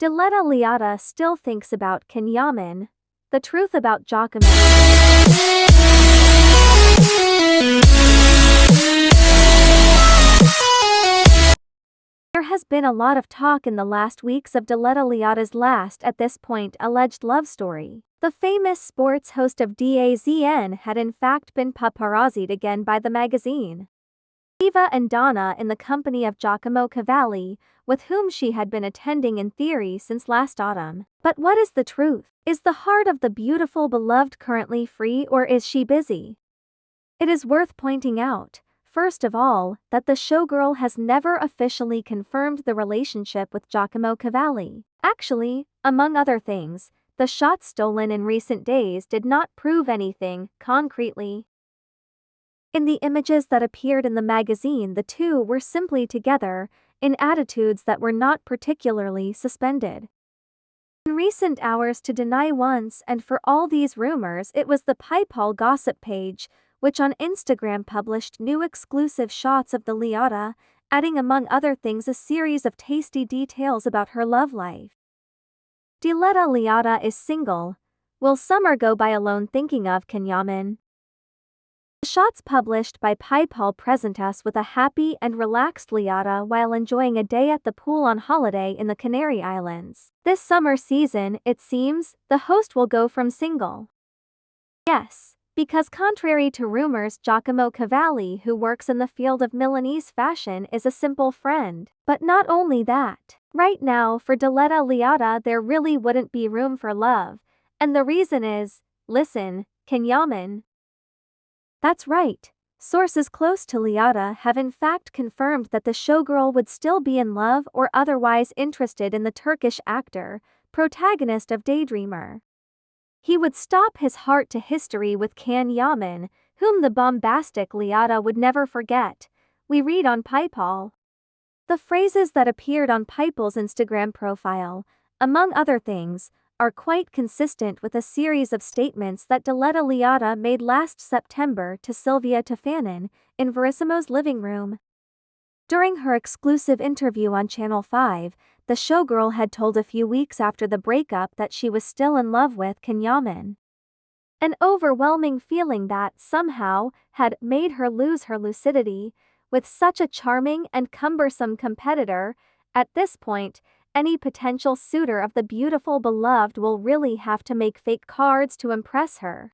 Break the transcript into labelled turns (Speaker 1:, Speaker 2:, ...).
Speaker 1: Diletta Leotta still thinks about Can Yaman. The truth about Giacomo. There has been a lot of talk in the last weeks of Diletta Leotta's last, at this point, alleged love story. The famous sports host of DAZN had in fact been paparazzied again by the magazine. Eva and Donna in the company of Giacomo Cavalli, with whom she had been attending in theory since last autumn. But what is the truth? Is the heart of the beautiful beloved currently free or is she busy? It is worth pointing out, First of all, that the showgirl has never officially confirmed the relationship with Giacomo Cavalli. Actually, among other things, the shots stolen in recent days did not prove anything concretely. In the images that appeared in the magazine, the two were simply together, in attitudes that were not particularly suspended. In recent hours, to deny once and for all these rumors, it was the Pipol gossip page which on Instagram published new exclusive shots of the Leotta, adding among other things a series of tasty details about her love life. Diletta Leotta is single. Will summer go by alone thinking of Can Yaman? The shots published by Pipol present us with a happy and relaxed Leotta while enjoying a day at the pool on holiday in the Canary Islands. This summer season, it seems, the host will go from single. Yes, because contrary to rumors Giacomo Cavalli who works in the field of Milanese fashion is a simple friend. But not only that. Right now for Diletta Leotta there really wouldn't be room for love. And the reason is, listen, Can Yaman. That's right. Sources close to Leotta have in fact confirmed that the showgirl would still be in love or otherwise interested in the Turkish actor, protagonist of Daydreamer. He would stop his heart to history with Can Kenyaman, whom the bombastic Leotta would never forget, we read on Pipol. The phrases that appeared on Pipol's Instagram profile, among other things, are quite consistent with a series of statements that Diletta Leotta made last September to Silvia Toffanin in Verissimo's living room. During her exclusive interview on Channel 5, the showgirl had told a few weeks after the breakup that she was still in love with Can Yaman. An overwhelming feeling that, somehow, had made her lose her lucidity. With such a charming and cumbersome competitor, at this point, any potential suitor of the beautiful beloved will really have to make fake cards to impress her.